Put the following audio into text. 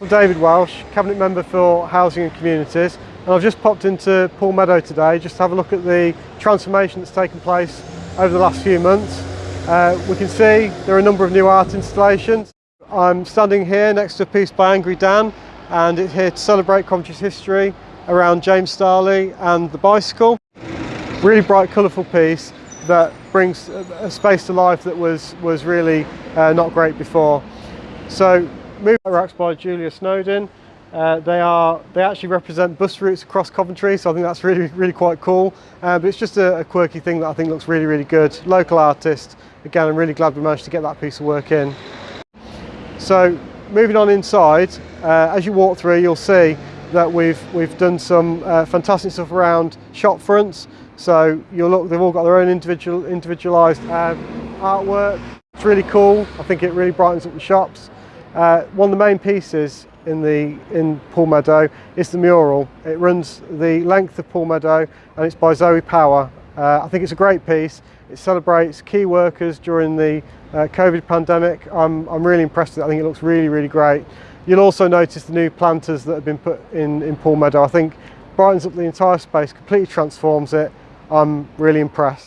I'm David Welsh, Cabinet Member for Housing and Communities and I've just popped into Meadow today just to have a look at the transformation that's taken place over the last few months. Uh, we can see there are a number of new art installations. I'm standing here next to a piece by Angry Dan and it's here to celebrate Coventry's history around James Starley and the bicycle. Really bright colourful piece that brings a space to life that was, was really uh, not great before. So Moving racks by Julia Snowden. Uh, they are they actually represent bus routes across Coventry, so I think that's really really quite cool. Uh, but it's just a, a, quirky thing that I think looks really really good. Local artist. Again, I'm really glad we managed to get that piece of work in. So moving on inside, uh, as you walk through, you'll see that we've we've done some uh, fantastic stuff around shop fronts. So you'll look, they've all got their own individual individualised uh, artwork. It's really cool. I think it really brightens up the shops. Uh, one of the main pieces in the in Pool Meadow is the mural. It runs the length of Pool Meadow and it's by Zoe Power. Uh, I think it's a great piece. It celebrates key workers during the uh, COVID pandemic. I'm, I'm really impressed with it. I think it looks really, really great. You'll also notice the new planters that have been put in, in Pool Meadow. I think brightens up the entire space, completely transforms it. I'm really impressed.